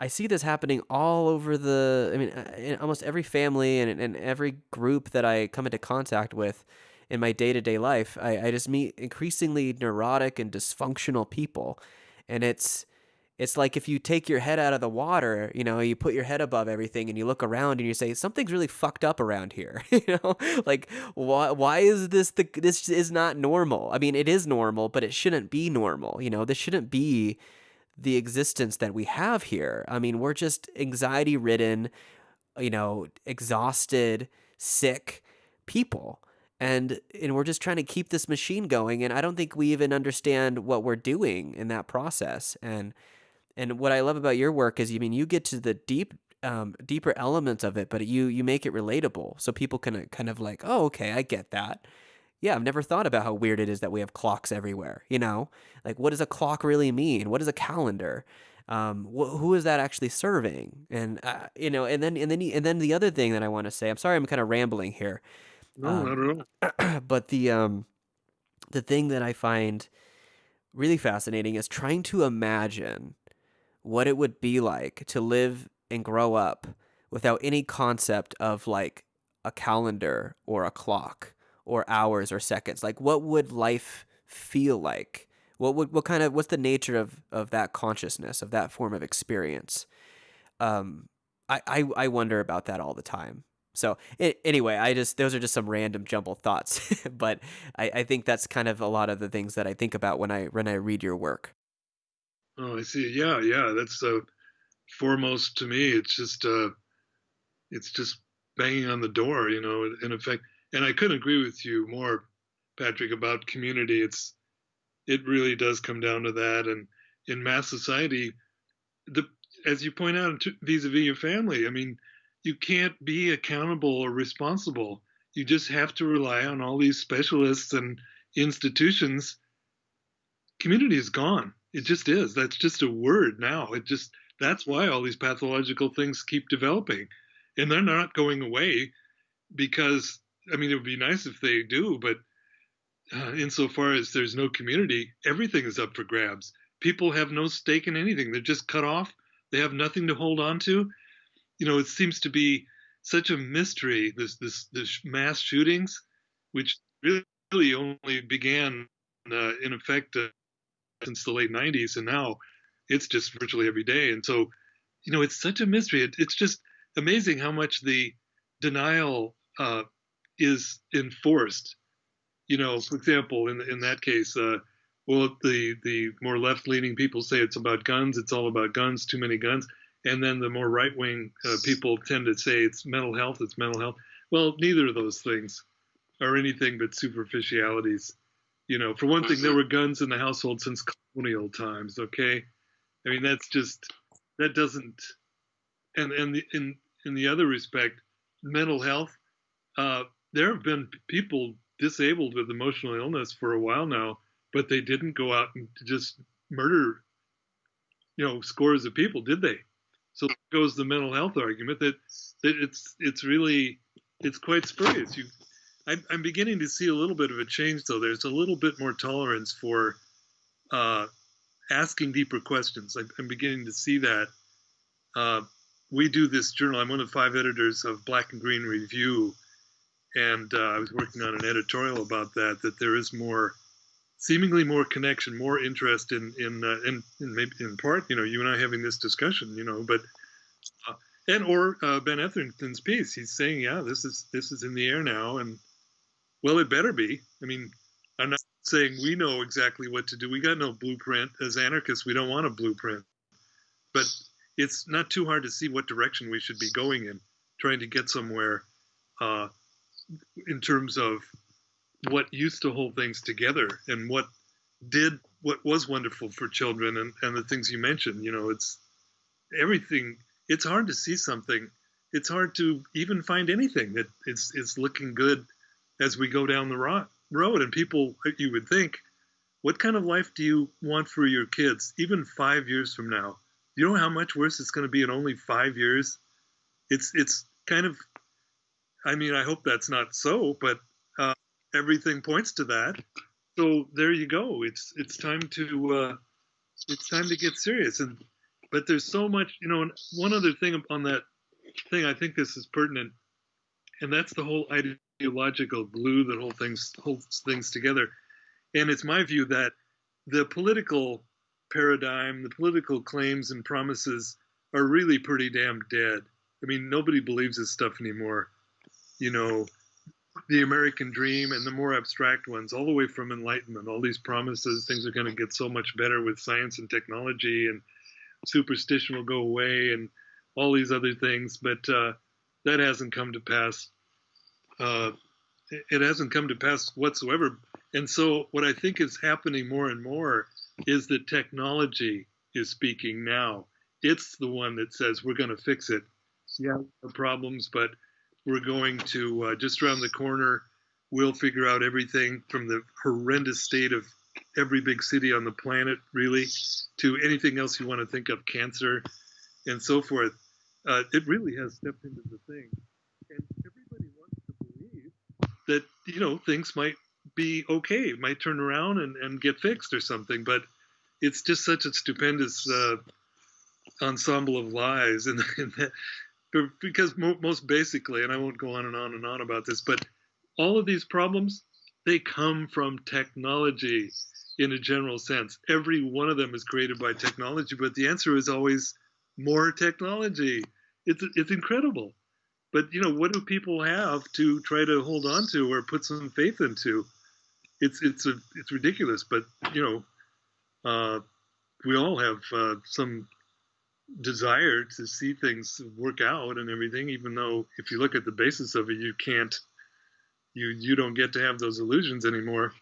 I see this happening all over the. I mean, uh, in almost every family and, and every group that I come into contact with in my day to day life, I, I just meet increasingly neurotic and dysfunctional people, and it's it's like if you take your head out of the water, you know, you put your head above everything and you look around and you say something's really fucked up around here. you know, like why why is this the this is not normal? I mean, it is normal, but it shouldn't be normal. You know, this shouldn't be the existence that we have here. I mean, we're just anxiety ridden, you know, exhausted, sick people. And and we're just trying to keep this machine going and I don't think we even understand what we're doing in that process. And and what I love about your work is, you I mean, you get to the deep, um, deeper elements of it, but you you make it relatable, so people can kind of like, oh, okay, I get that. Yeah, I've never thought about how weird it is that we have clocks everywhere. You know, like what does a clock really mean? What is a calendar? Um, wh- who is that actually serving? And uh, you know, and then and then and then the other thing that I want to say, I'm sorry, I'm kind of rambling here. No, um, not at all. but the um, the thing that I find really fascinating is trying to imagine what it would be like to live and grow up without any concept of like a calendar or a clock or hours or seconds. Like what would life feel like? What would what kind of what's the nature of of that consciousness of that form of experience? Um, I I, I wonder about that all the time. So it, anyway, I just those are just some random jumbled thoughts, but I, I think that's kind of a lot of the things that I think about when I when I read your work. Oh, I see. Yeah, yeah. That's uh, foremost to me. It's just uh, it's just banging on the door, you know. In effect, and I couldn't agree with you more, Patrick, about community. It's it really does come down to that. And in mass society, the as you point out, vis-a-vis your family, I mean, you can't be accountable or responsible. You just have to rely on all these specialists and institutions. Community is gone it just is. That's just a word now. It just that's why all these pathological things keep developing, and they're not going away because I mean it would be nice if they do, but uh, insofar as there's no community, everything is up for grabs. People have no stake in anything. They're just cut off. They have nothing to hold on to. You know, it seems to be such a mystery. This this this mass shootings, which really only began uh, in effect uh, since the late 90s and now it's just virtually every day and so you know it's such a mystery it, it's just amazing how much the denial uh, is enforced you know for example in in that case uh, well the the more left leaning people say it's about guns it's all about guns too many guns and then the more right wing uh, people tend to say it's mental health it's mental health well neither of those things are anything but superficialities you know, for one thing, there were guns in the household since colonial times. Okay, I mean that's just that doesn't. And and the, in in the other respect, mental health. Uh, there have been people disabled with emotional illness for a while now, but they didn't go out and just murder, you know, scores of people, did they? So goes the mental health argument that that it's it's really it's quite spurious. You I'm, I'm beginning to see a little bit of a change, though. There's a little bit more tolerance for uh, asking deeper questions. I'm, I'm, beginning to see that. Uh, we do this journal. I'm one of five editors of Black and Green Review, and uh, I was working on an editorial about that. That there is more, seemingly more connection, more interest in in uh, in, in maybe in part, you know, you and I having this discussion, you know, but uh, and or uh, Ben Etherington's piece. He's saying, yeah, this is this is in the air now, and well, it better be. I mean, I'm not saying we know exactly what to do. We got no blueprint. As anarchists, we don't want a blueprint. But it's not too hard to see what direction we should be going in, trying to get somewhere uh, in terms of what used to hold things together and what did what was wonderful for children and, and the things you mentioned. You know, it's everything. It's hard to see something. It's hard to even find anything that is, is looking good as we go down the ro- road. And people, you would think, what kind of life do you want for your kids, even five years from now? You know how much worse it's going to be in only five years. It's it's kind of, I mean, I hope that's not so, but uh, everything points to that. So there you go. It's it's time to uh, it's time to get serious. And but there's so much, you know. And one other thing on that thing, I think this is pertinent, and that's the whole ideological glue that whole things holds things together. And it's my view that the political paradigm, the political claims and promises are really pretty damn dead. I mean, nobody believes this stuff anymore. You know, the American dream and the more abstract ones, all the way from Enlightenment, all these promises, things are going to get so much better with science and technology, and superstition will go away, and all these other things. But uh, that hasn't come to pass. Uh, it hasn't come to pass whatsoever. And so, what I think is happening more and more is that technology is speaking now. It's the one that says we're going to fix it. Yeah, problems, but we're going to uh, just around the corner. We'll figure out everything from the horrendous state of every big city on the planet, really, to anything else you want to think of, cancer, and so forth. Uh, it really has stepped into the thing, and everybody wants to believe that you know things might be okay, might turn around and, and get fixed or something. But it's just such a stupendous uh, ensemble of lies, and, and that, because most basically, and I won't go on and on and on about this, but all of these problems they come from technology in a general sense. Every one of them is created by technology, but the answer is always more technology. It's it's incredible. But you know, what do people have to try to hold on to or put some faith into? It's it's a it's ridiculous. But you know, uh, we all have uh, some desire to see things work out and everything. Even though if you look at the basis of it, you can't you you don't get to have those illusions anymore.